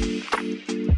Música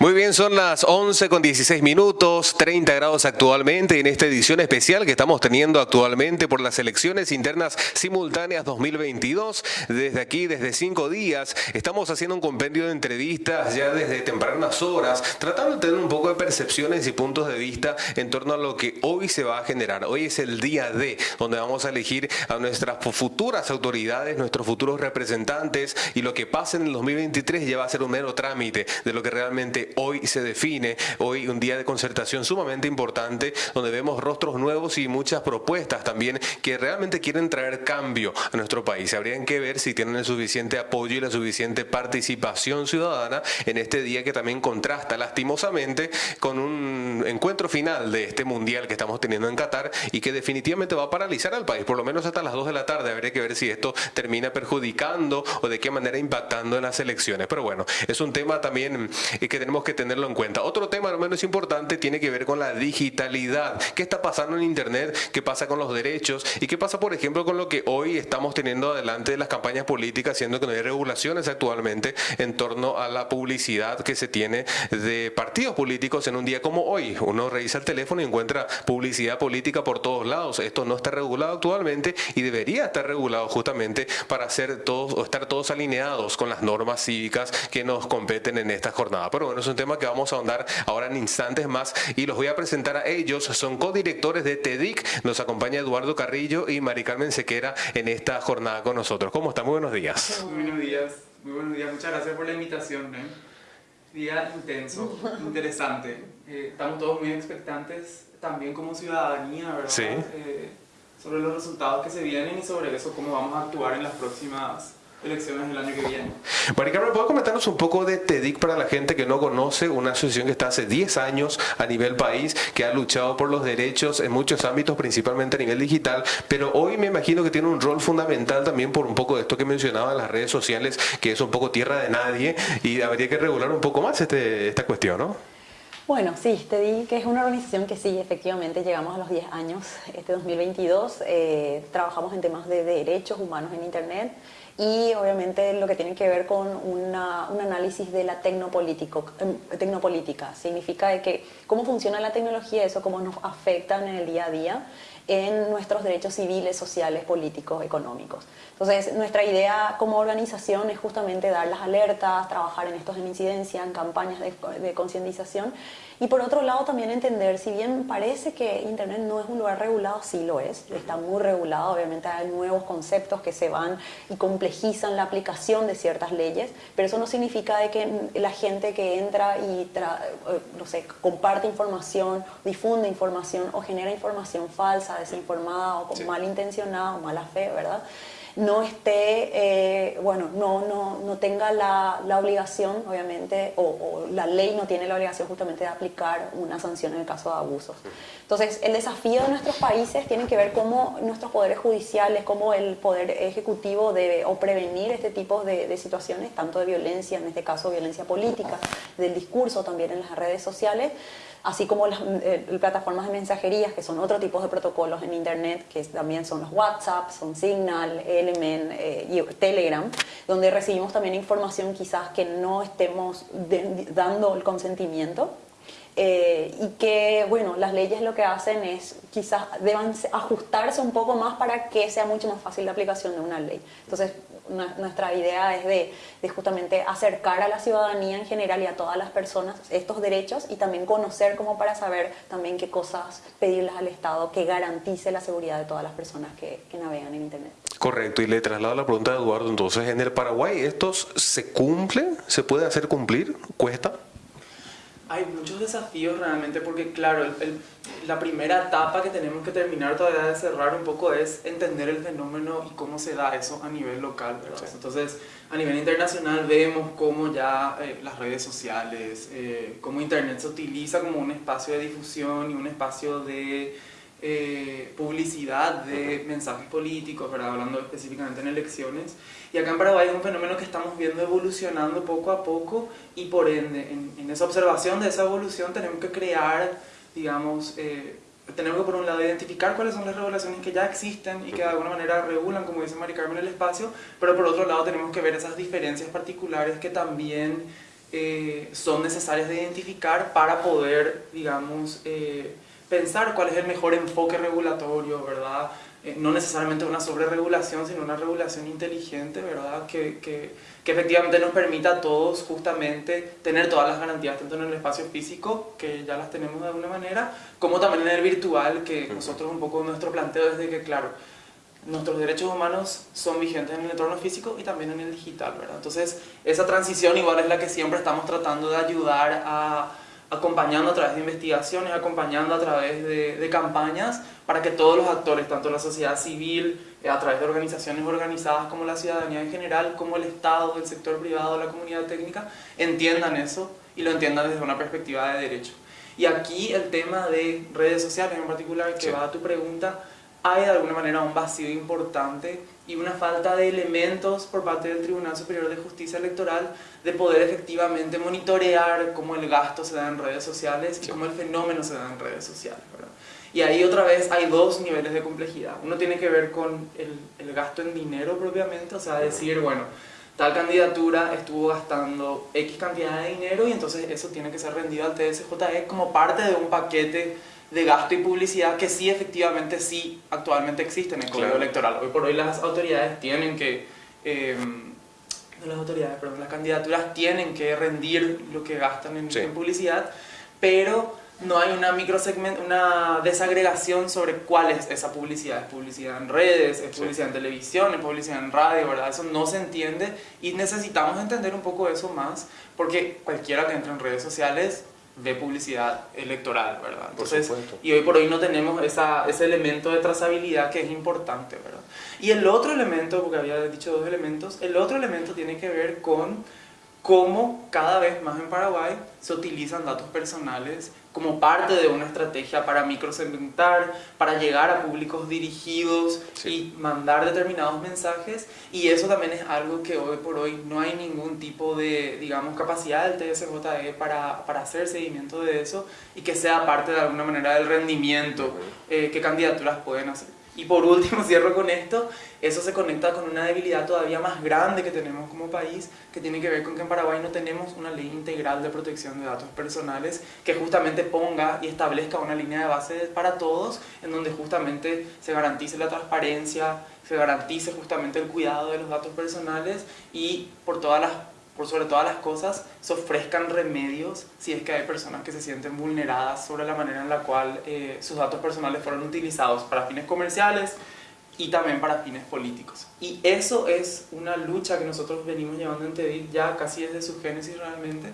Muy bien, son las 11 con 16 minutos, 30 grados actualmente en esta edición especial que estamos teniendo actualmente por las elecciones internas simultáneas 2022. Desde aquí, desde cinco días, estamos haciendo un compendio de entrevistas ya desde tempranas horas, tratando de tener un poco de percepciones y puntos de vista en torno a lo que hoy se va a generar. Hoy es el día D, donde vamos a elegir a nuestras futuras autoridades, nuestros futuros representantes y lo que pase en el 2023 ya va a ser un mero trámite de lo que realmente hoy se define, hoy un día de concertación sumamente importante, donde vemos rostros nuevos y muchas propuestas también que realmente quieren traer cambio a nuestro país. Habrían que ver si tienen el suficiente apoyo y la suficiente participación ciudadana en este día que también contrasta lastimosamente con un encuentro final de este mundial que estamos teniendo en Qatar y que definitivamente va a paralizar al país, por lo menos hasta las 2 de la tarde. Habría que ver si esto termina perjudicando o de qué manera impactando en las elecciones. Pero bueno, es un tema también eh, que tenemos que tenerlo en cuenta. Otro tema no menos importante tiene que ver con la digitalidad. ¿Qué está pasando en Internet? ¿Qué pasa con los derechos? ¿Y qué pasa, por ejemplo, con lo que hoy estamos teniendo adelante de las campañas políticas, siendo que no hay regulaciones actualmente en torno a la publicidad que se tiene de partidos políticos en un día como hoy? Uno revisa el teléfono y encuentra publicidad política por todos lados. Esto no está regulado actualmente y debería estar regulado justamente para hacer todos o estar todos alineados con las normas cívicas que nos competen en esta jornada. Pero bueno, es un tema que vamos a ahondar ahora en instantes más y los voy a presentar a ellos. Son codirectores de TEDIC. Nos acompaña Eduardo Carrillo y Mari Carmen Sequera en esta jornada con nosotros. ¿Cómo están? Muy buenos días. Muy buenos días. Muy buenos días. Muchas gracias por la invitación. ¿eh? Día intenso, interesante. Eh, estamos todos muy expectantes también como ciudadanía, ¿verdad? Sí. Eh, sobre los resultados que se vienen y sobre eso, cómo vamos a actuar en las próximas elecciones del año que viene. Mari Carmen, ¿puedo comentarnos un poco de TEDIC para la gente que no conoce? Una asociación que está hace 10 años a nivel país, que ha luchado por los derechos en muchos ámbitos, principalmente a nivel digital, pero hoy me imagino que tiene un rol fundamental también por un poco de esto que mencionaba las redes sociales, que es un poco tierra de nadie y habría que regular un poco más este, esta cuestión, ¿no? Bueno, sí, te di que es una organización que sí, efectivamente, llegamos a los 10 años, este 2022, eh, trabajamos en temas de derechos humanos en Internet y obviamente lo que tiene que ver con una, un análisis de la tecnopolítico, eh, tecnopolítica, significa de que cómo funciona la tecnología, eso cómo nos afecta en el día a día en nuestros derechos civiles, sociales, políticos, económicos. Entonces, nuestra idea como organización es justamente dar las alertas, trabajar en estos en incidencia, en campañas de, de concientización y por otro lado también entender, si bien parece que Internet no es un lugar regulado, sí lo es, está muy regulado, obviamente hay nuevos conceptos que se van y complejizan la aplicación de ciertas leyes, pero eso no significa de que la gente que entra y, eh, no sé, comparte información, difunde información o genera información falsa, desinformada o sí. malintencionada o mala fe, ¿verdad? No esté, eh, bueno, no, no, no tenga la, la obligación, obviamente, o, o, la ley no tiene la obligación justamente de aplicar una sanción en el caso de abusos. Entonces, el desafío de nuestros países tiene que ver cómo nuestros poderes judiciales, cómo el poder ejecutivo debe o prevenir este tipo de, de situaciones, tanto de violencia, en este caso violencia política, del discurso también en las redes sociales, así como las eh, plataformas de mensajerías, que son otro tipo de protocolos en Internet, que también son los WhatsApp, son Signal, Element eh, Telegram, donde recibimos también información quizás que no estemos de, dando el consentimiento. Eh, y que, bueno, las leyes lo que hacen es quizás deban ajustarse un poco más para que sea mucho más fácil la aplicación de una ley. Entonces, nuestra idea es de, justamente acercar a la ciudadanía en general y a todas las personas estos derechos y también conocer como para saber también qué cosas pedirles al Estado que garantice la seguridad de todas las personas que, que navegan en Internet. Correcto, y le traslado la pregunta a Eduardo, entonces, ¿en el Paraguay estos se cumplen? ¿Se puede hacer cumplir? ¿Cuesta? Hay muchos desafíos realmente porque, claro, el, el, la primera etapa que tenemos que terminar todavía de cerrar un poco es entender el fenómeno y cómo se da eso a nivel local. Entonces, a nivel internacional vemos cómo ya eh, las redes sociales, eh, cómo Internet se utiliza como un espacio de difusión y un espacio de eh, publicidad de mensajes políticos, ¿verdad? hablando específicamente en elecciones. Y acá en Paraguay es un fenómeno que estamos viendo evolucionando poco a poco y por ende, en, en esa observación de esa evolución tenemos que crear, digamos, eh, tenemos que por un lado identificar cuáles son las regulaciones que ya existen y que de alguna manera regulan, como dice Mari Carmen, el espacio, pero por otro lado tenemos que ver esas diferencias particulares que también eh, son necesarias de identificar para poder, digamos, eh, pensar cuál es el mejor enfoque regulatorio, ¿verdad? Eh, no necesariamente una sobreregulación, sino una regulación inteligente, ¿verdad? Que, que, que, efectivamente nos permita a todos justamente tener todas las garantías, tanto en el espacio físico, que ya las tenemos de alguna manera, como también en el virtual, que nosotros un poco nuestro planteo es de que, claro, nuestros derechos humanos son vigentes en el entorno físico y también en el digital, ¿verdad? Entonces, esa transición igual es la que siempre estamos tratando de ayudar a acompañando a través de investigaciones, acompañando a través de, de, campañas para que todos los actores, tanto la sociedad civil, eh, a través de organizaciones organizadas como la ciudadanía en general, como el Estado, el sector privado, la comunidad técnica, entiendan eso y lo entiendan desde una perspectiva de derecho. Y aquí el tema de redes sociales en particular, que sí. va a tu pregunta, hay de alguna manera un vacío importante y una falta de elementos por parte del Tribunal Superior de Justicia Electoral de poder efectivamente monitorear cómo el gasto se da en redes sociales y cómo el fenómeno se da en redes sociales. ¿verdad? Y ahí otra vez hay dos niveles de complejidad. Uno tiene que ver con el, el gasto en dinero propiamente, o sea, decir, bueno, tal candidatura estuvo gastando X cantidad de dinero y entonces eso tiene que ser rendido al TSJE como parte de un paquete de gasto y publicidad que sí efectivamente sí actualmente existe en el código claro. electoral. Hoy por hoy las autoridades tienen que, eh, no las autoridades, perdón, las candidaturas tienen que rendir lo que gastan en, sí. en publicidad, pero no hay una microsegment, una desagregación sobre cuál es esa publicidad. Es publicidad en redes, es publicidad sí. en televisión, es publicidad en radio, ¿verdad? Eso no se entiende y necesitamos entender un poco eso más porque cualquiera que entre en redes sociales de publicidad electoral, ¿verdad? Entonces, y hoy por hoy no tenemos esa, ese elemento de trazabilidad que es importante, ¿verdad? Y el otro elemento, porque había dicho dos elementos, el otro elemento tiene que ver con cómo cada vez más en Paraguay se utilizan datos personales como parte de una estrategia para microsegmentar, para llegar a públicos dirigidos sí. y mandar determinados mensajes y eso también es algo que hoy por hoy no hay ningún tipo de, digamos, capacidad del TSJE para, para hacer seguimiento de eso y que sea parte de alguna manera del rendimiento eh, que candidaturas pueden hacer. Y por último, cierro con esto, eso se conecta con una debilidad todavía más grande que tenemos como país, que tiene que ver con que en Paraguay no tenemos una ley integral de protección de datos personales que justamente ponga y establezca una línea de base para todos, en donde justamente se garantice la transparencia, se garantice justamente el cuidado de los datos personales y por todas las por sobre todas las cosas, se ofrezcan remedios si es que hay personas que se sienten vulneradas sobre la manera en la cual eh, sus datos personales fueron utilizados para fines comerciales y también para fines políticos. Y eso es una lucha que nosotros venimos llevando en TEDIT ya casi desde su génesis realmente,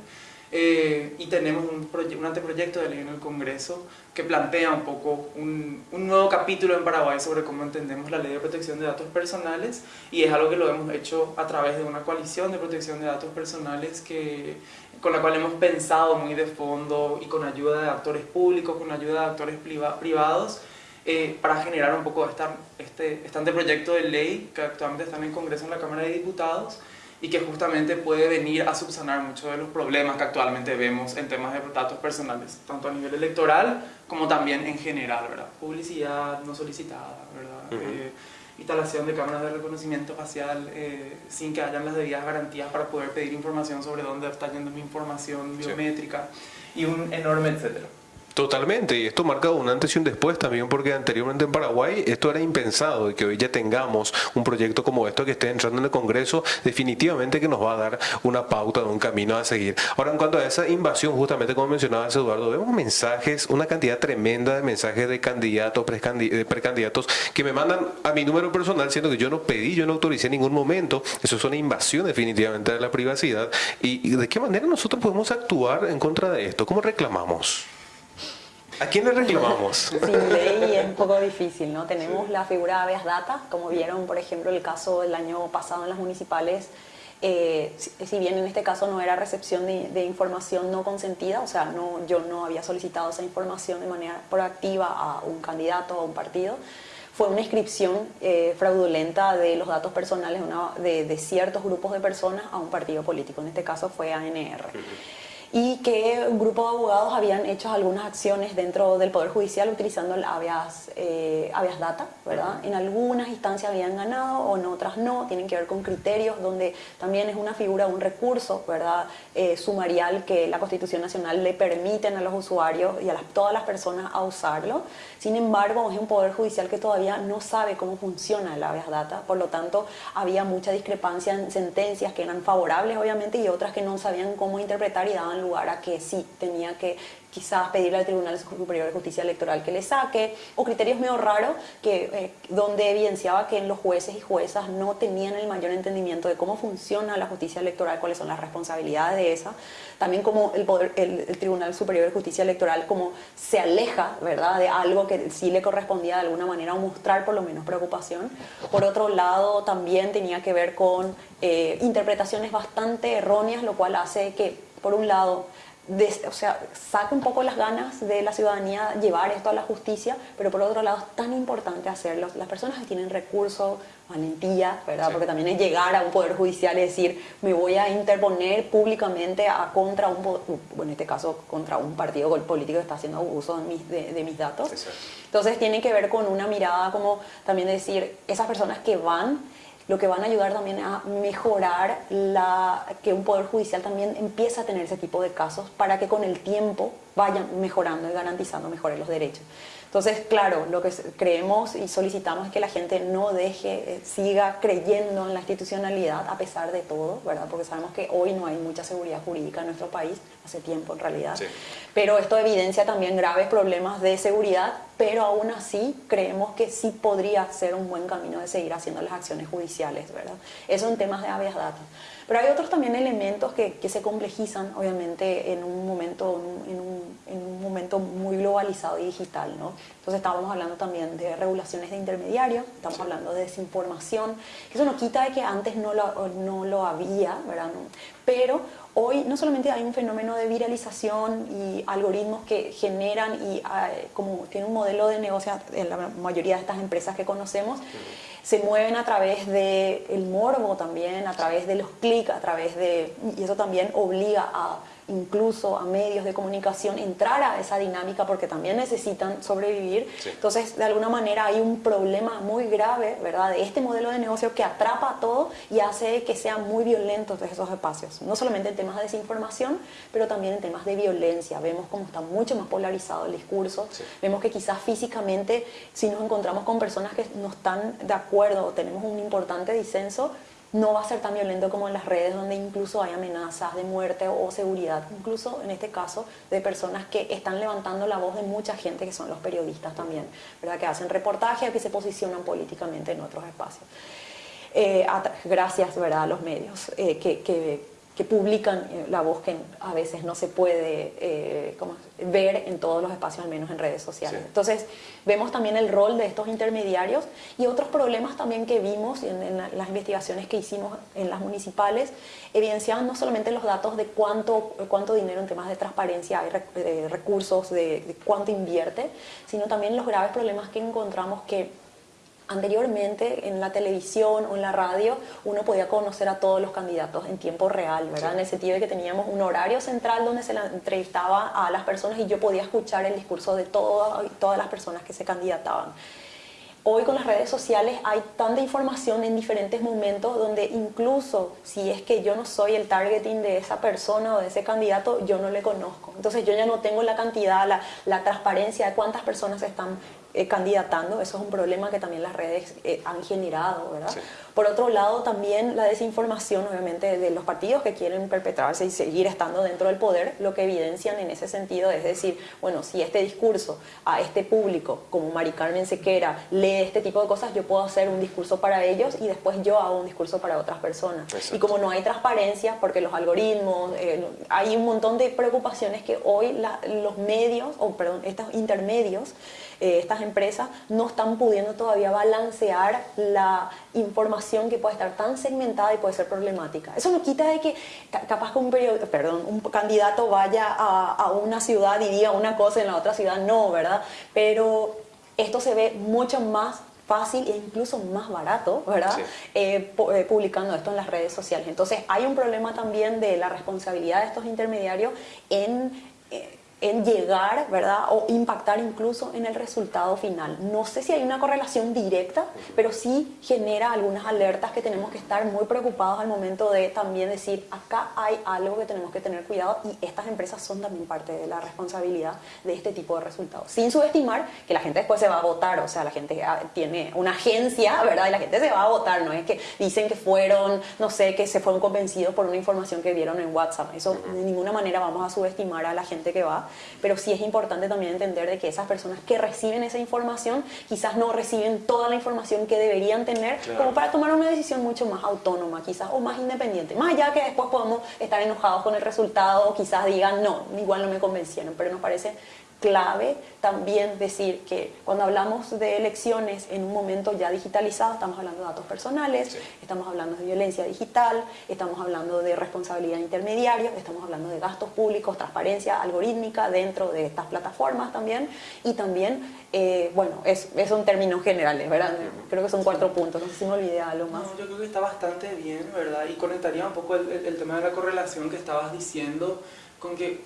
eh, y tenemos un, un, anteproyecto de ley en el Congreso que plantea un poco un, un, nuevo capítulo en Paraguay sobre cómo entendemos la ley de protección de datos personales y es algo que lo hemos hecho a través de una coalición de protección de datos personales que, con la cual hemos pensado muy de fondo y con ayuda de actores públicos, con ayuda de actores privados eh, para generar un poco esta, este, este anteproyecto de ley que actualmente está en el Congreso en la Cámara de Diputados y que justamente puede venir a subsanar muchos de los problemas que actualmente vemos en temas de datos personales, tanto a nivel electoral como también en general, ¿verdad? Publicidad no solicitada, ¿verdad? Uh -huh. eh, instalación de cámaras de reconocimiento facial eh, sin que hayan las debidas garantías para poder pedir información sobre dónde está yendo mi información biométrica sí. y un enorme etcétera. Totalmente, y esto marca un antes y un después también porque anteriormente en Paraguay esto era impensado y que hoy ya tengamos un proyecto como esto que esté entrando en el Congreso definitivamente que nos va a dar una pauta de un camino a seguir. Ahora en cuanto a esa invasión, justamente como mencionabas Eduardo, vemos mensajes, una cantidad tremenda de mensajes de candidatos, de precandidatos que me mandan a mi número personal siendo que yo no pedí, yo no autoricé en ningún momento, eso es una invasión definitivamente de la privacidad y, y de qué manera nosotros podemos actuar en contra de esto, ¿cómo reclamamos? ¿A quién le reclamamos? Sin ley es un poco difícil, ¿no? Tenemos sí. la figura de habeas data, como vieron, por ejemplo, el caso del año pasado en las municipales, eh, si, si, bien en este caso no era recepción de, de, información no consentida, o sea, no, yo no había solicitado esa información de manera proactiva a un candidato o a un partido, fue una inscripción eh, fraudulenta de los datos personales una, de, de, ciertos grupos de personas a un partido político, en este caso fue ANR. Uh -huh. Y que un grupo de abogados habían hecho algunas acciones dentro del Poder Judicial utilizando el habeas, eh, habeas data, ¿verdad? En algunas instancias habían ganado o en otras no, tienen que ver con criterios donde también es una figura, un recurso, ¿verdad? Eh, sumarial que la Constitución Nacional le permiten a los usuarios y a todas las personas a usarlo. Sin embargo, es un Poder Judicial que todavía no sabe cómo funciona el habeas data, por lo tanto había mucha discrepancia en sentencias que eran favorables obviamente y otras que no sabían cómo interpretar y daban lugar a que sí tenía que quizás pedirle al Tribunal Superior de Justicia Electoral que le saque, o criterios medio raros que, eh, donde evidenciaba que los jueces y juezas no tenían el mayor entendimiento de cómo funciona la justicia electoral, cuáles son las responsabilidades de esa, también como el, poder, el, Tribunal Superior de Justicia Electoral como se aleja ¿verdad? de algo que sí le correspondía de alguna manera o mostrar por lo menos preocupación. Por otro lado, también tenía que ver con eh, interpretaciones bastante erróneas, lo cual hace que, por un lado, o sea, saca un poco las ganas de la ciudadanía llevar esto a la justicia, pero por otro lado es tan importante hacerlo. Las personas que tienen recursos, valentía, ¿verdad? Porque también es llegar a un poder judicial y decir, me voy a interponer públicamente a contra un, bueno, en este caso, contra un partido político que está haciendo uso de mis, de, mis datos. Entonces tiene que ver con una mirada como también decir, esas personas que van lo que van a ayudar también a mejorar la, que un poder judicial también empiece a tener ese tipo de casos para que con el tiempo vayan mejorando y garantizando mejores los derechos. Entonces, claro, lo que creemos y solicitamos es que la gente no deje, eh, siga creyendo en la institucionalidad a pesar de todo, ¿verdad? Porque sabemos que hoy no hay mucha seguridad jurídica en nuestro país, hace tiempo en realidad. Pero esto evidencia también graves problemas de seguridad, pero aún así creemos que sí podría ser un buen camino de seguir haciendo las acciones judiciales, ¿verdad? Eso en temas de habeas data. Pero hay otros también elementos que, que se complejizan, obviamente, en un momento, en un, en un, momento muy globalizado y digital, ¿no? Entonces estábamos hablando también de regulaciones de intermediarios, estamos hablando de desinformación, eso no quita de que antes no lo, no lo había, ¿verdad? Pero hoy no solamente hay un fenómeno de viralización y algoritmos que generan y ah, como tiene un modelo de negocio en la mayoría de estas empresas que conocemos, se mueven a través del el morbo también, a través de los clics, a través de... y eso también obliga a incluso a medios de comunicación entrar a esa dinámica porque también necesitan sobrevivir. Entonces, de alguna manera hay un problema muy grave, ¿verdad?, de este modelo de negocio que atrapa a todo y hace que sean muy violentos esos espacios. No solamente en temas de desinformación, pero también en temas de violencia. Vemos cómo está mucho más polarizado el discurso. Vemos que quizás físicamente, si nos encontramos con personas que no están de acuerdo o tenemos un importante disenso, no va a ser tan violento como en las redes donde incluso hay amenazas de muerte o seguridad, incluso en este caso de personas que están levantando la voz de mucha gente que son los periodistas también, ¿verdad? que hacen reportajes, que se posicionan políticamente en otros espacios. Eh, gracias ¿verdad? a los medios eh, que, que que publican eh, la voz que a veces no se puede eh, ver en todos los espacios, al menos en redes sociales. Entonces, vemos también el rol de estos intermediarios y otros problemas también que vimos en, las investigaciones que hicimos en las municipales, evidenciaban no solamente los datos de cuánto, cuánto dinero en temas de transparencia hay de recursos, de cuánto invierte, sino también los graves problemas que encontramos que Anteriormente en la televisión o en la radio uno podía conocer a todos los candidatos en tiempo real, ¿verdad? En el sentido de que teníamos un horario central donde se entrevistaba a las personas y yo podía escuchar el discurso de todas las personas que se candidataban. Hoy con las redes sociales hay tanta información en diferentes momentos donde incluso si es que yo no soy el targeting de esa persona o de ese candidato, yo no le conozco. Entonces yo ya no tengo la cantidad, la, la transparencia de cuántas personas están eh, candidatando, eso es un problema que también las redes eh, han generado, ¿verdad? Por otro lado, también la desinformación, obviamente, de los partidos que quieren perpetrarse y seguir estando dentro del poder, lo que evidencian en ese sentido es decir, bueno, si este discurso a este público, como Mari Carmen Sequera, lee este tipo de cosas, yo puedo hacer un discurso para ellos y después yo hago un discurso para otras personas. Y como no hay transparencia, porque los algoritmos, eh, hay un montón de preocupaciones que hoy los medios, o perdón, estos intermedios, eh, estas empresas no están pudiendo todavía balancear la información que puede estar tan segmentada y puede ser problemática. Eso no quita de que capaz que un, perdón, un candidato vaya a, a una ciudad y diga una cosa en la otra ciudad, no, ¿verdad? Pero esto se ve mucho más fácil e incluso más barato, ¿verdad? Eh, eh, publicando esto en las redes sociales. Entonces hay un problema también de la responsabilidad de estos intermediarios en... Eh, en llegar, ¿verdad? O impactar incluso en el resultado final. No sé si hay una correlación directa, pero sí genera algunas alertas que tenemos que estar muy preocupados al momento de también decir, acá hay algo que tenemos que tener cuidado y estas empresas son también parte de la responsabilidad de este tipo de resultados. Sin subestimar que la gente después se va a votar, o sea, la gente ah, tiene una agencia, ¿verdad? Y la gente se va a votar, no es que dicen que fueron, no sé, que se fueron convencidos por una información que vieron en WhatsApp. Eso de ninguna manera vamos a subestimar a la gente que va pero sí es importante también entender de que esas personas que reciben esa información quizás no reciben toda la información que deberían tener como para tomar una decisión mucho más autónoma quizás o más independiente. Más allá que después podemos estar enojados con el resultado o quizás digan no, igual no me convencieron, pero nos parece clave también decir que cuando hablamos de elecciones en un momento ya digitalizado, estamos hablando de datos personales, estamos hablando de violencia digital, estamos hablando de responsabilidad intermediaria, estamos hablando de gastos públicos, transparencia algorítmica dentro de estas plataformas también y también, eh, bueno, es, son términos generales, ¿verdad? Creo que son cuatro puntos, no sé si me olvidé algo más. yo creo que está bastante bien, ¿verdad? Y conectaría un poco el, el tema de la correlación que estabas diciendo con que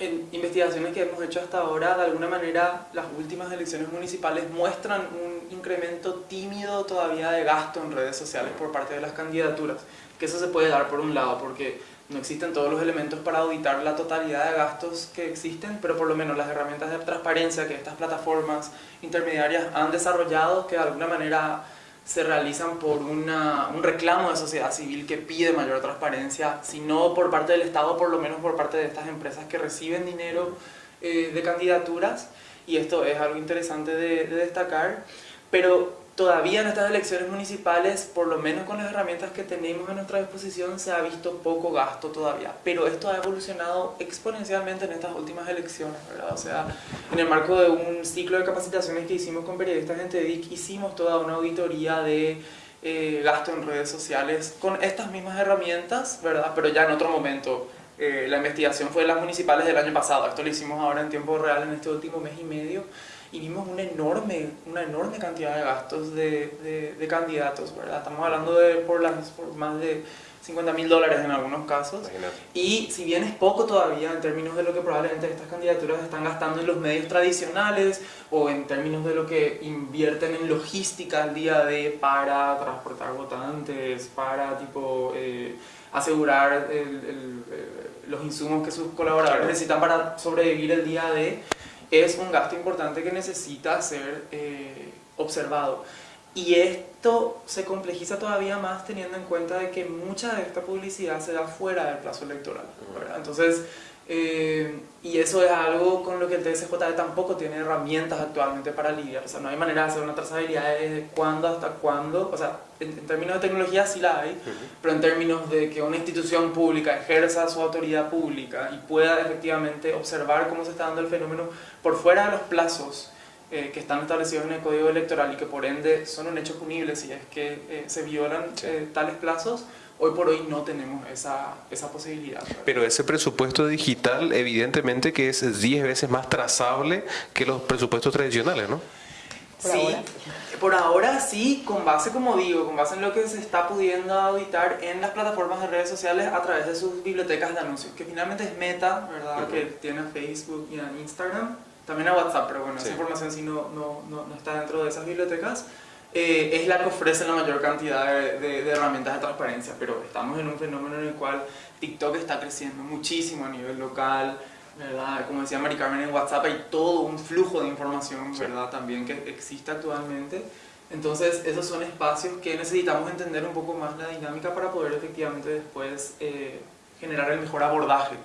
en investigaciones que hemos hecho hasta ahora, de alguna manera las últimas elecciones municipales muestran un incremento tímido todavía de gasto en redes sociales por parte de las candidaturas. Que eso se puede dar por un lado, porque no existen todos los elementos para auditar la totalidad de gastos que existen, pero por lo menos las herramientas de transparencia que estas plataformas intermediarias han desarrollado, que de alguna manera se realizan por una, un reclamo de sociedad civil que pide mayor transparencia, si no por parte del Estado, por lo menos por parte de estas empresas que reciben dinero eh, de candidaturas, y esto es algo interesante de, de destacar, pero todavía en estas elecciones municipales, por lo menos con las herramientas que tenemos a nuestra disposición, se ha visto poco gasto todavía. Pero esto ha evolucionado exponencialmente en estas últimas elecciones, ¿verdad? O sea, en el marco de un ciclo de capacitaciones que hicimos con periodistas en TEDIC, hicimos toda una auditoría de eh, gasto en redes sociales con estas mismas herramientas, ¿verdad? Pero ya en otro momento. Eh, la investigación fue de las municipales del año pasado, esto lo hicimos ahora en tiempo real en este último mes y medio y vimos una enorme, una enorme cantidad de gastos de, de, candidatos, ¿verdad? Estamos hablando de por, las, por más de 50 mil dólares en algunos casos. Y si bien es poco todavía en términos de lo que probablemente estas candidaturas están gastando en los medios tradicionales o en términos de lo que invierten en logística al día de para transportar votantes, para tipo eh, asegurar eh, los insumos que sus colaboradores necesitan para sobrevivir el día de es un gasto importante que necesita ser eh, observado. Y esto se complejiza todavía más teniendo en cuenta de que mucha de esta publicidad se da fuera del plazo electoral. Entonces, eh, y eso es algo con lo que el TSJ tampoco tiene herramientas actualmente para lidiar. O sea, no hay manera de hacer una trazabilidad de cuándo hasta cuándo. O sea, en, términos de tecnología sí la hay, pero en términos de que una institución pública ejerza su autoridad pública y pueda efectivamente observar cómo se está dando el fenómeno por fuera de los plazos eh, que están establecidos en el Código Electoral y que por ende son un hecho punible si es que eh, se violan tales plazos, Hoy por hoy no tenemos esa, esa posibilidad. Pero ese presupuesto digital evidentemente que es 10 veces más trazable que los presupuestos tradicionales, ¿no? sí, por ahora sí, con base, como digo, con base en lo que se está pudiendo auditar en las plataformas de redes sociales a través de sus bibliotecas de anuncios, que finalmente es Meta, ¿verdad? Que tiene Facebook y Instagram, también a WhatsApp, pero bueno, esa información sí no, no, no está dentro de esas bibliotecas. Eh, es la que ofrece la mayor cantidad de, herramientas de transparencia, pero estamos en un fenómeno en el cual TikTok está creciendo muchísimo a nivel local, ¿verdad? Como decía Mari Carmen en WhatsApp hay todo un flujo de información, ¿verdad? También que existe actualmente. Entonces, esos son espacios que necesitamos entender un poco más la dinámica para poder efectivamente después eh, generar el mejor abordaje,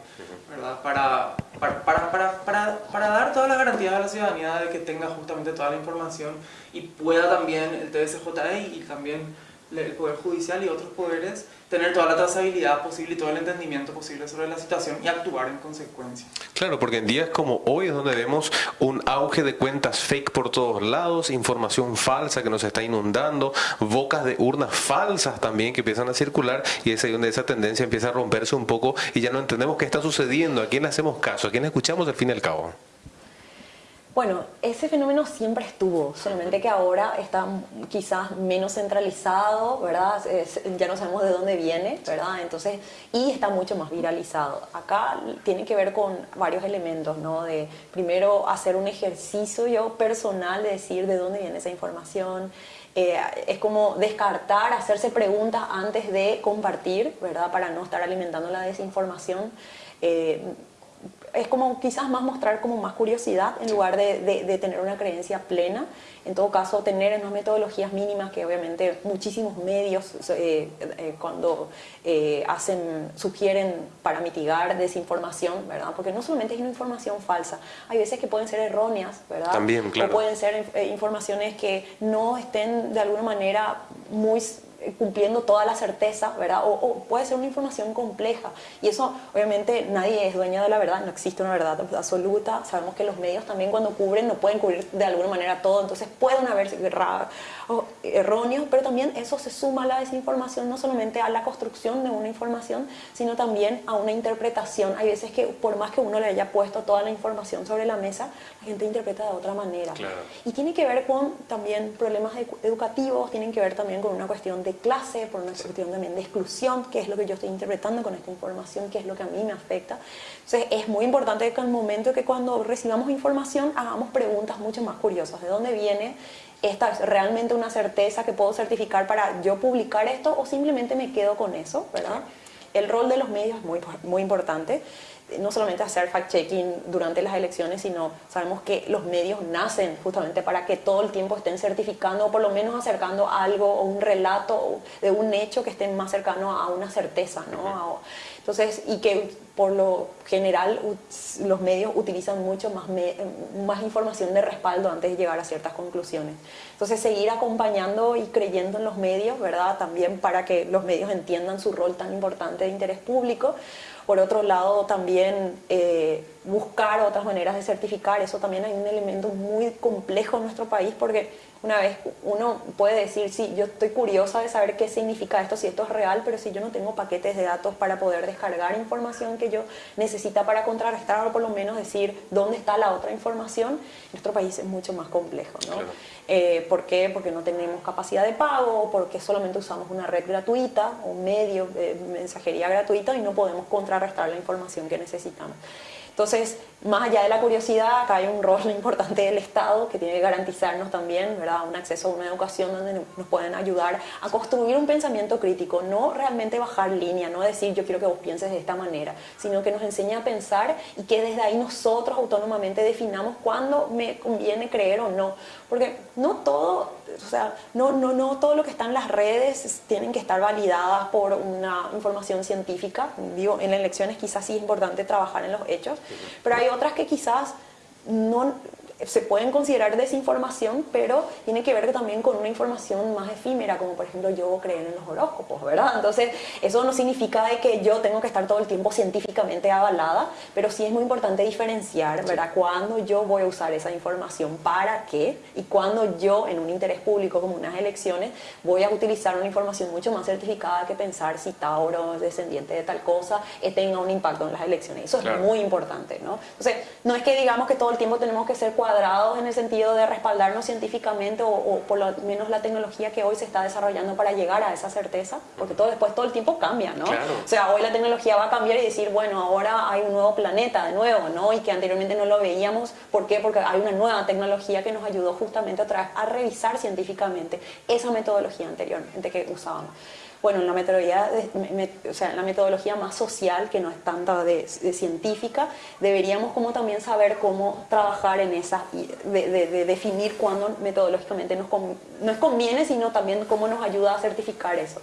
¿verdad? Para, para, para, para, para, dar todas las garantías a la ciudadanía de que tenga justamente toda la información y pueda también el TSJE y también el Poder Judicial y otros poderes tener toda la trazabilidad posible y todo el entendimiento posible sobre la situación y actuar en consecuencia. Claro, porque en días como hoy es donde vemos un auge de cuentas fake por todos lados, información falsa que nos está inundando, bocas de urnas falsas también que empiezan a circular y es ahí donde esa tendencia empieza a romperse un poco y ya no entendemos qué está sucediendo, a quién le hacemos caso, a quién escuchamos al fin y al cabo. Bueno, ese fenómeno siempre estuvo, solamente que ahora está quizás menos centralizado, ¿verdad? ya no sabemos de dónde viene, ¿verdad? Entonces, y está mucho más viralizado. Acá tiene que ver con varios elementos, ¿no? De primero hacer un ejercicio yo personal de decir de dónde viene esa información, eh, es como descartar, hacerse preguntas antes de compartir, ¿verdad? Para no estar alimentando la desinformación. Eh, es como quizás más mostrar como más curiosidad en lugar de, de, tener una creencia plena. En todo caso, tener unas metodologías mínimas que obviamente muchísimos medios eh, eh, cuando eh, hacen, sugieren para mitigar desinformación, ¿verdad? Porque no solamente es una información falsa, hay veces que pueden ser erróneas, ¿verdad? También, claro. O pueden ser informaciones que no estén de alguna manera muy cumpliendo toda la certeza, ¿verdad? O, puede ser una información compleja. Y eso, obviamente, nadie es dueña de la verdad, no existe una verdad absoluta. Sabemos que los medios también cuando cubren no pueden cubrir de alguna manera todo, entonces pueden haber erróneos, pero también eso se suma a la desinformación, no solamente a la construcción de una información, sino también a una interpretación. Hay veces que por más que uno le haya puesto toda la información sobre la mesa, la gente interpreta de otra manera. Y tiene que ver con también problemas educativos, tienen que ver también con una cuestión de clase, por una cuestión también de exclusión, que es lo que yo estoy interpretando con esta información, que es lo que a mí me afecta. Entonces es muy importante que al momento que cuando recibamos información hagamos preguntas mucho más curiosas. ¿De dónde viene? ¿Esta es realmente una certeza que puedo certificar para yo publicar esto o simplemente me quedo con eso? ¿verdad? El rol de los medios es muy, muy importante no solamente hacer fact-checking durante las elecciones, sino sabemos que los medios nacen justamente para que todo el tiempo estén certificando o por lo menos acercando algo o un relato de un hecho que esté más cercano a una certeza, ¿no? Entonces, y que por lo general los medios utilizan mucho más, más información de respaldo antes de llegar a ciertas conclusiones. Entonces, seguir acompañando y creyendo en los medios, ¿verdad? También para que los medios entiendan su rol tan importante de interés público. Por otro lado, también eh, buscar otras maneras de certificar, eso también hay un elemento muy complejo en nuestro país porque una vez uno puede decir, sí, yo estoy curiosa de saber qué significa esto, si esto es real, pero si yo no tengo paquetes de datos para poder descargar información que yo necesita para contrarrestar o por lo menos decir dónde está la otra información, nuestro país es mucho más complejo. ¿no? Eh, ¿Por qué? Porque no tenemos capacidad de pago, porque solamente usamos una red gratuita, un medio de mensajería gratuita y no podemos contrarrestar la información que necesitamos. Entonces, más allá de la curiosidad, acá hay un rol importante del Estado que tiene que garantizarnos también ¿verdad? un acceso a una educación donde nos pueden ayudar a construir un pensamiento crítico, no realmente bajar línea, no decir yo quiero que vos pienses de esta manera, sino que nos enseñe a pensar y que desde ahí nosotros autónomamente definamos cuándo me conviene creer o no. Porque no todo, o sea, no, no, no todo lo que está en las redes tienen que estar validadas por una información científica. Digo, en elecciones quizás sí es importante trabajar en los hechos, pero hay otras que quizás no, se pueden considerar desinformación, pero tiene que ver también con una información más efímera, como por ejemplo yo creer en los horóscopos, ¿verdad? Entonces, eso no significa de que yo tengo que estar todo el tiempo científicamente avalada, pero sí es muy importante diferenciar, ¿verdad? Cuándo yo voy a usar esa información, para qué, y cuándo yo, en un interés público como unas elecciones, voy a utilizar una información mucho más certificada que pensar si Tauro es descendiente de tal cosa, eh, tenga un impacto en las elecciones. Eso es muy importante, ¿no? Entonces, no es que digamos que todo el tiempo tenemos que ser cuadrados en el sentido de respaldarnos científicamente o, por lo menos la tecnología que hoy se está desarrollando para llegar a esa certeza, porque todo después todo el tiempo cambia, ¿no? O sea, hoy la tecnología va a cambiar y decir, bueno, ahora hay un nuevo planeta de nuevo, ¿no? Y que anteriormente no lo veíamos, ¿por qué? Porque hay una nueva tecnología que nos ayudó justamente a, a revisar científicamente esa metodología anteriormente que usábamos bueno, en la metodología, o sea, la metodología más social, que no es tanta de, científica, deberíamos como también saber cómo trabajar en esa, de, definir cuándo metodológicamente nos, no es conviene, sino también cómo nos ayuda a certificar eso.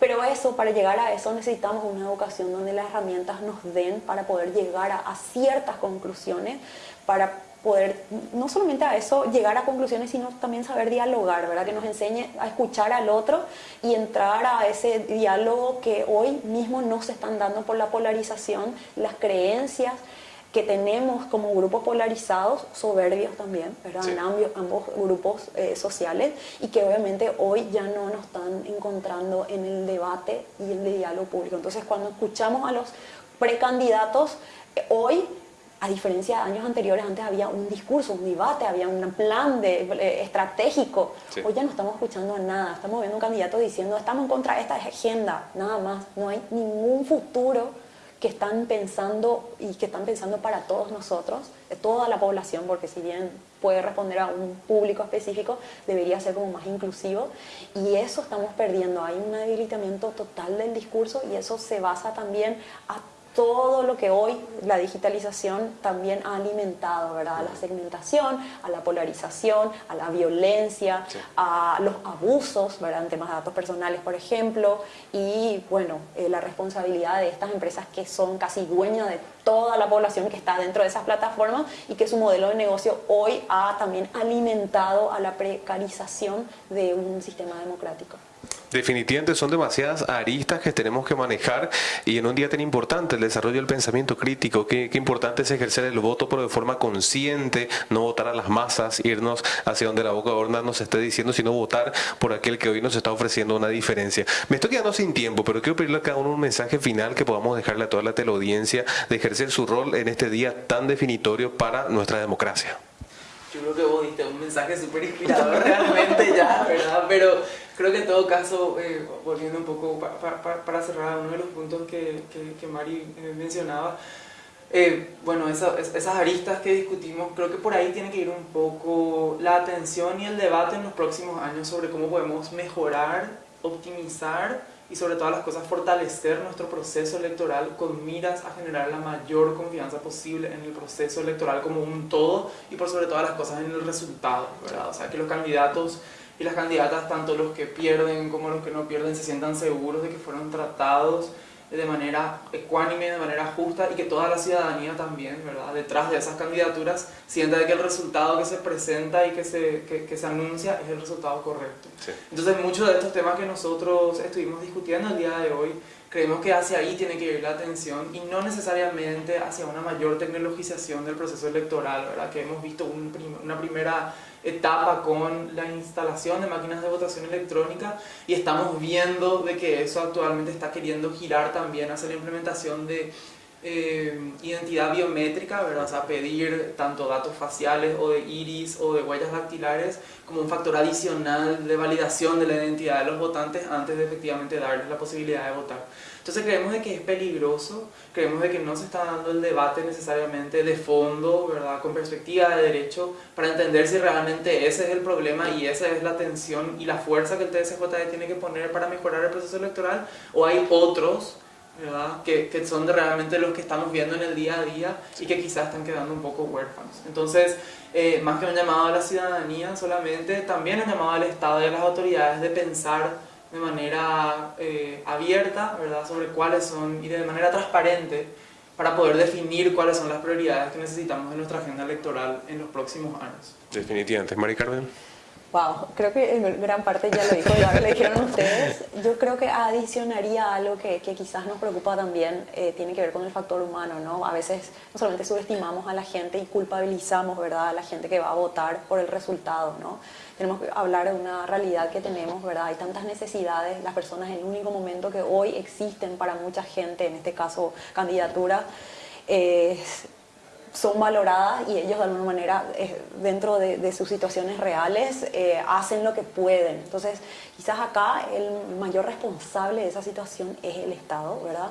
Pero eso, para llegar a eso necesitamos una educación donde las herramientas nos den para poder llegar a, a ciertas conclusiones, para poder no solamente a eso llegar a conclusiones, sino también saber dialogar, ¿verdad? Que nos enseñe a escuchar al otro y entrar a ese diálogo que hoy mismo no se están dando por la polarización, las creencias que tenemos como grupos polarizados, soberbios también, ¿verdad? En ambos, grupos eh, sociales y que obviamente hoy ya no nos están encontrando en el debate y el diálogo público. Entonces cuando escuchamos a los precandidatos, eh, hoy a diferencia de años anteriores, antes había un discurso, un debate, había un plan de, eh, estratégico. Hoy ya no estamos escuchando nada, estamos viendo un candidato diciendo estamos en contra de esta agenda, nada más. No hay ningún futuro que están pensando y que están pensando para todos nosotros, toda la población, porque si bien puede responder a un público específico, debería ser como más inclusivo. Y eso estamos perdiendo, hay un debilitamiento total del discurso y eso se basa también a todo lo que hoy la digitalización también ha alimentado, ¿verdad? A la segmentación, a la polarización, a la violencia, a los abusos, ¿verdad? En temas de datos personales, por ejemplo, y bueno, eh, la responsabilidad de estas empresas que son casi dueñas de toda la población que está dentro de esas plataformas y que su modelo de negocio hoy ha también alimentado a la precarización de un sistema democrático. Definitivamente son demasiadas aristas que tenemos que manejar y en un día tan importante el desarrollo del pensamiento crítico, qué, importante es ejercer el voto pero de forma consciente, no votar a las masas, irnos hacia donde la boca gorda nos esté diciendo, sino votar por aquel que hoy nos está ofreciendo una diferencia. Me estoy quedando sin tiempo, pero quiero pedirle a cada uno un mensaje final que podamos dejarle a toda la teleaudiencia de ejercer su rol en este día tan definitorio para nuestra democracia. Yo creo que vos diste un mensaje súper inspirador realmente ya, ¿verdad? Pero creo que en todo caso, eh, volviendo un poco para cerrar uno de los puntos que, que, Mari eh, mencionaba, eh, bueno, esas aristas que discutimos, creo que por ahí tiene que ir un poco la atención y el debate en los próximos años sobre cómo podemos mejorar, optimizar y sobre todas las cosas fortalecer nuestro proceso electoral con miras a generar la mayor confianza posible en el proceso electoral como un todo y por sobre todas las cosas en el resultado, ¿verdad? O sea, que los candidatos y las candidatas, tanto los que pierden como los que no pierden, se sientan seguros de que fueron tratados de manera ecuánime, de manera justa y que toda la ciudadanía también, ¿verdad? detrás de esas candidaturas, sienta de que el resultado que se presenta y que se, que, se anuncia es el resultado correcto. Entonces muchos de estos temas que nosotros estuvimos discutiendo el día de hoy, creemos que hacia ahí tiene que ir la atención y no necesariamente hacia una mayor tecnologización del proceso electoral, ¿verdad? que hemos visto una primera etapa con la instalación de máquinas de votación electrónica y estamos viendo de que eso actualmente está queriendo girar también hacia la implementación de eh, identidad biométrica, ¿verdad? O sea, pedir tanto datos faciales o de iris o de huellas dactilares como un factor adicional de validación de la identidad de los votantes antes de efectivamente darles la posibilidad de votar. Entonces creemos de que es peligroso, creemos de que no se está dando el debate necesariamente de fondo, ¿verdad? con perspectiva de derecho, para entender si realmente ese es el problema y esa es la tensión y la fuerza que el TSJE tiene que poner para mejorar el proceso electoral, o hay otros Que, que, son realmente los que estamos viendo en el día a día y que quizás están quedando un poco huérfanos. Entonces, eh, más que un llamado a la ciudadanía solamente, también un llamado al Estado y a las autoridades de pensar de manera eh, abierta, ¿verdad? Sobre cuáles son y de manera transparente para poder definir cuáles son las prioridades que necesitamos en nuestra agenda electoral en los próximos años. Definitivamente. Mari Carmen. Wow, creo que en gran parte ya lo dijo, ya lo dijeron ustedes. Yo creo que adicionaría algo que, que quizás nos preocupa también, eh, tiene que ver con el factor humano, ¿no? A veces no solamente subestimamos a la gente y culpabilizamos, ¿verdad?, a la gente que va a votar por el resultado, ¿no? Tenemos que hablar de una realidad que tenemos, ¿verdad? Hay tantas necesidades, las personas, el único momento que hoy existen para mucha gente, en este caso candidatura, es son valoradas y ellos de alguna manera eh, dentro de, sus situaciones reales eh, hacen lo que pueden. Entonces quizás acá el mayor responsable de esa situación es el Estado, ¿verdad?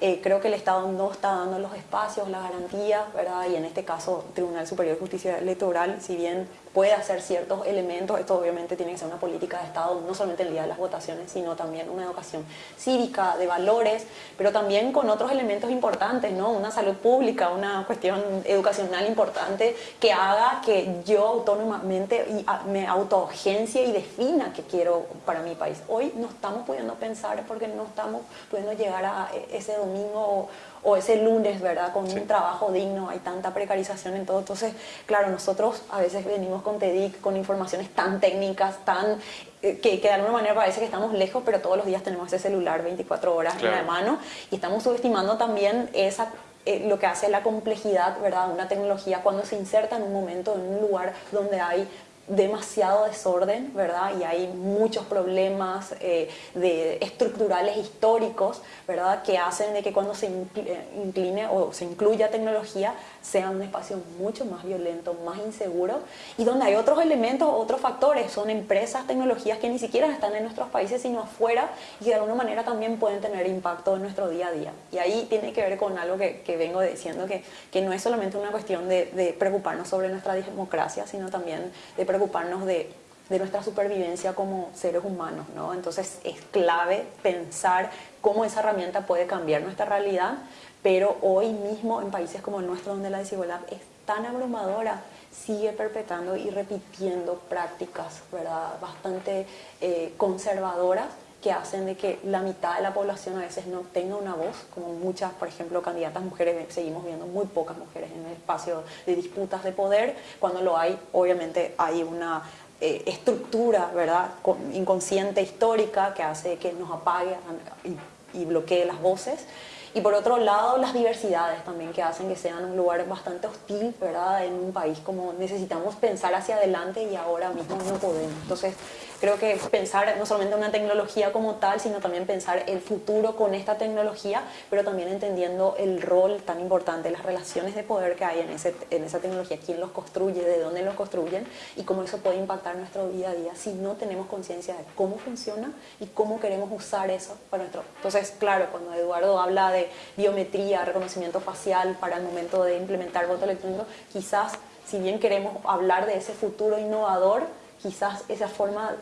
Eh, creo que el Estado no está dando los espacios, las garantías, ¿verdad? Y en este caso, Tribunal Superior de Justicia Electoral, si bien puede hacer ciertos elementos, esto obviamente tiene que ser una política de Estado, no solamente el día de las votaciones, sino también una educación cívica, de valores, pero también con otros elementos importantes, ¿no? Una salud pública, una cuestión educacional importante que haga que yo autónomamente me autoagencie y defina qué quiero para mi país. Hoy no estamos pudiendo pensar porque no estamos pudiendo llegar a ese domingo o, ese lunes, ¿verdad? Con un trabajo digno, hay tanta precarización en todo. Entonces, claro, nosotros a veces venimos con TEDIC con informaciones tan técnicas, tan eh, que, de alguna manera parece que estamos lejos, pero todos los días tenemos ese celular 24 horas en la mano y estamos subestimando también esa eh, lo que hace la complejidad, ¿verdad? Una tecnología cuando se inserta en un momento, en un lugar donde hay demasiado desorden, ¿verdad? Y hay muchos problemas eh, de estructurales históricos, ¿verdad? Que hacen de que cuando se eh, incline o se incluya tecnología sea un espacio mucho más violento, más inseguro y donde hay otros elementos, otros factores, son empresas, tecnologías que ni siquiera están en nuestros países sino afuera y de alguna manera también pueden tener impacto en nuestro día a día. Y ahí tiene que ver con algo que, que vengo diciendo, que, que, no es solamente una cuestión de, de preocuparnos sobre nuestra democracia, sino también de preocuparnos preocuparnos de, de nuestra supervivencia como seres humanos, ¿no? Entonces es clave pensar cómo esa herramienta puede cambiar nuestra realidad, pero hoy mismo en países como el nuestro donde la desigualdad es tan abrumadora, sigue perpetrando y repitiendo prácticas ¿verdad? bastante eh, conservadoras que hacen de que la mitad de la población a veces no tenga una voz, como muchas, por ejemplo, candidatas mujeres, seguimos viendo muy pocas mujeres en el espacio de disputas de poder, cuando lo hay, obviamente hay una eh, estructura, ¿verdad?, inconsciente, histórica, que hace que nos apague y, y bloquee las voces. Y por otro lado, las diversidades también que hacen que sean un lugar bastante hostil, ¿verdad? En un país como necesitamos pensar hacia adelante y ahora mismo no podemos. Entonces, creo que pensar no solamente una tecnología como tal, sino también pensar el futuro con esta tecnología, pero también entendiendo el rol tan importante, las relaciones de poder que hay en, ese, en esa tecnología, quién los construye, de dónde los construyen y cómo eso puede impactar nuestro día a día si no tenemos conciencia de cómo funciona y cómo queremos usar eso para nuestro... Entonces, claro, cuando Eduardo habla de biometría, reconocimiento facial para el momento de implementar voto electrónico, quizás si bien queremos hablar de ese futuro innovador, quizás esa forma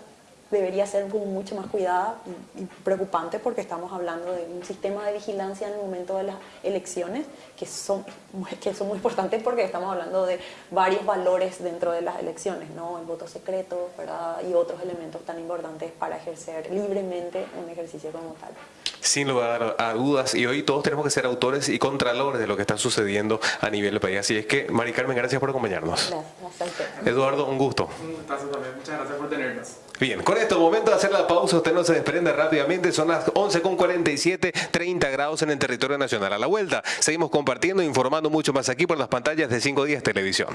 debería ser como mucho más cuidada y, preocupante porque estamos hablando de un sistema de vigilancia en el momento de las elecciones que son, que son muy importantes porque estamos hablando de varios valores dentro de las elecciones, ¿no? el voto secreto y otros elementos tan importantes para ejercer libremente un ejercicio como tal. Sin lugar a dudas, y hoy todos tenemos que ser autores y contralores de lo que está sucediendo a nivel del país. Así es que, Mari Carmen, gracias por acompañarnos. Gracias, Eduardo, un gusto. Un gustazo también, muchas gracias por tenernos. Bien, con esto, momento de hacer la pausa, usted no se desprende rápidamente, son las 11.47, 30 grados en el territorio nacional. A la vuelta, seguimos compartiendo e informando mucho más aquí por las pantallas de 5 días televisión.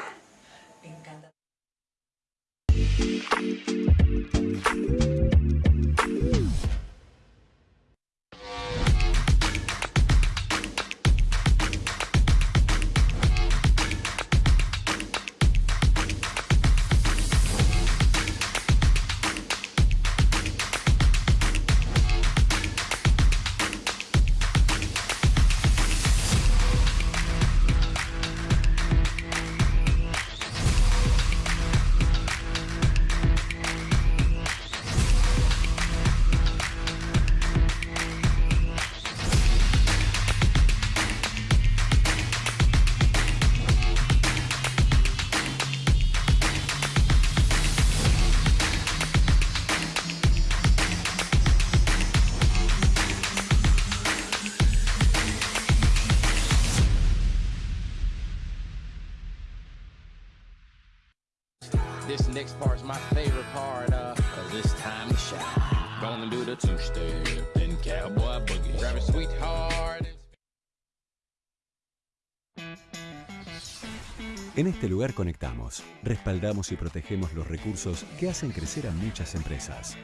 En este lugar conectamos, respaldamos y protegemos los recursos que hacen crecer a muchas empresas.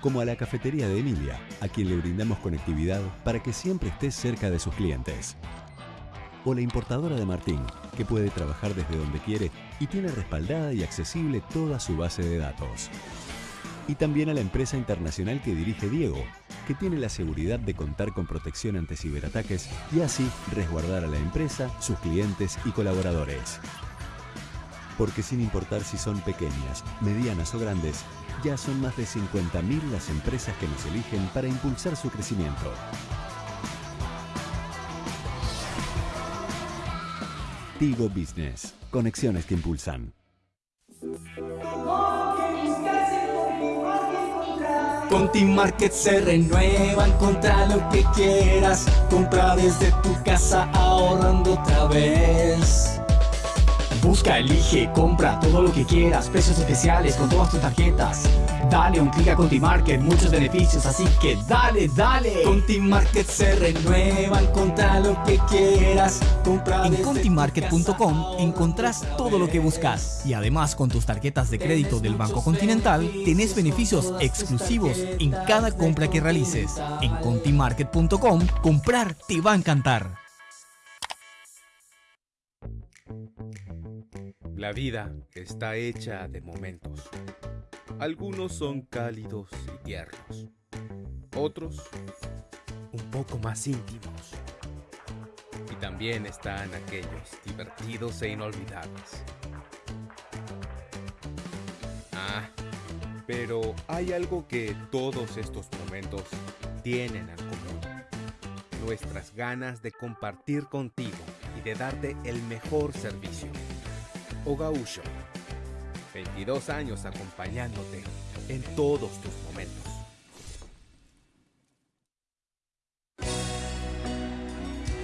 Como a la cafetería de Emilia, a quien le brindamos conectividad para que siempre esté cerca de sus clientes. O la importadora de Martín, que puede trabajar desde donde quiere y tiene respaldada y accesible toda su base de datos. Y también a la empresa internacional que dirige Diego, que tiene la seguridad de contar con protección ante ciberataques y así resguardar a la empresa, sus clientes y colaboradores. Porque sin importar si son pequeñas, medianas o grandes, ya son más de 50.000 las empresas que nos eligen para impulsar su crecimiento. Tigo Business. Conexiones que impulsan. Con Team Market se renueva, encontra lo que quieras. Compra desde tu casa ahorrando otra vez. Busca, elige, compra todo lo que quieras, precios especiales con todas tus tarjetas. Dale un clic a Contimarket, muchos beneficios, así que dale, dale. Contimarket se renueva, encontra lo que quieras. Compra en contimarket.com encontrás todo lo que buscas y además con tus tarjetas de crédito del Banco Continental tenés beneficios exclusivos en cada compra que realices. En contimarket.com comprar te va a encantar. La vida está hecha de momentos. Algunos son cálidos y tiernos. Otros un poco más íntimos. Y también están aquellos divertidos e inolvidables. Ah, pero hay algo que todos estos momentos tienen en común. Nuestras ganas de compartir contigo y de darte el mejor servicio. Ogausho. 22 años acompañándote en todos tus momentos.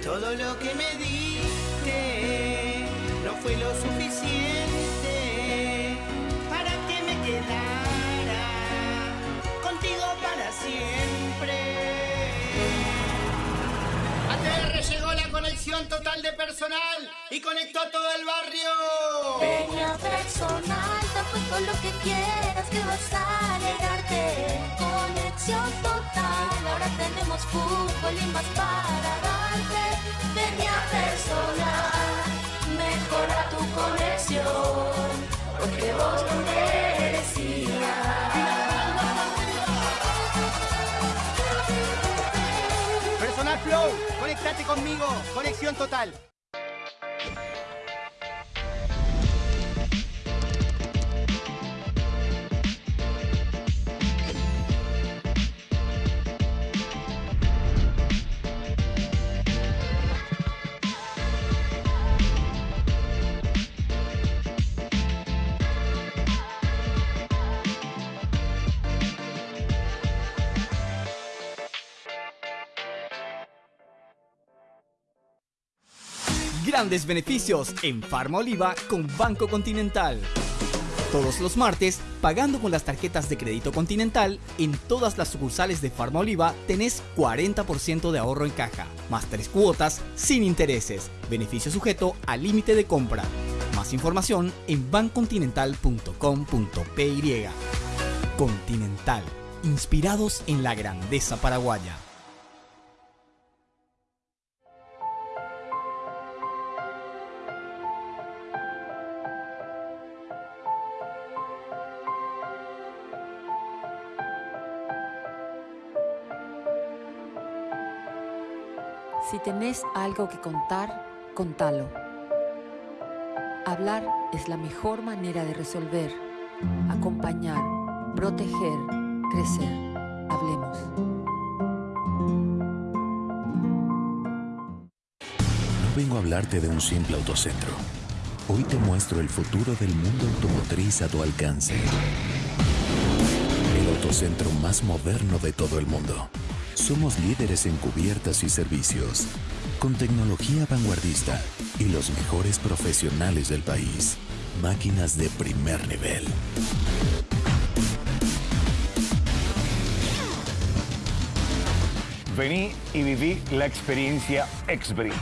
Todo lo que me diste no fue lo suficiente total de personal y conectó a todo el barrio. Peña personal, todo lo que quieras que vas a alegrarte. Conexión total, ahora tenemos fútbol y más para darte. Peña personal, mejora tu conexión, porque vos lo Conectate conmigo, conexión total. Grandes beneficios en Farma Oliva con Banco Continental. Todos los martes, pagando con las tarjetas de crédito Continental, en todas las sucursales de Farma Oliva tenés 40% de ahorro en caja, más tres cuotas sin intereses. Beneficio sujeto al límite de compra. Más información en bancontinental.com.py. Continental, inspirados en la grandeza paraguaya. Si tenés algo que contar, contalo. Hablar es la mejor manera de resolver, acompañar, proteger, crecer. Hablemos. No vengo a hablarte de un simple autocentro. Hoy te muestro el futuro del mundo automotriz a tu alcance. El autocentro más moderno de todo el mundo. Somos líderes en cubiertas y servicios, con tecnología vanguardista y los mejores profesionales del país. Máquinas de primer nivel. Vení y viví la experiencia Exbri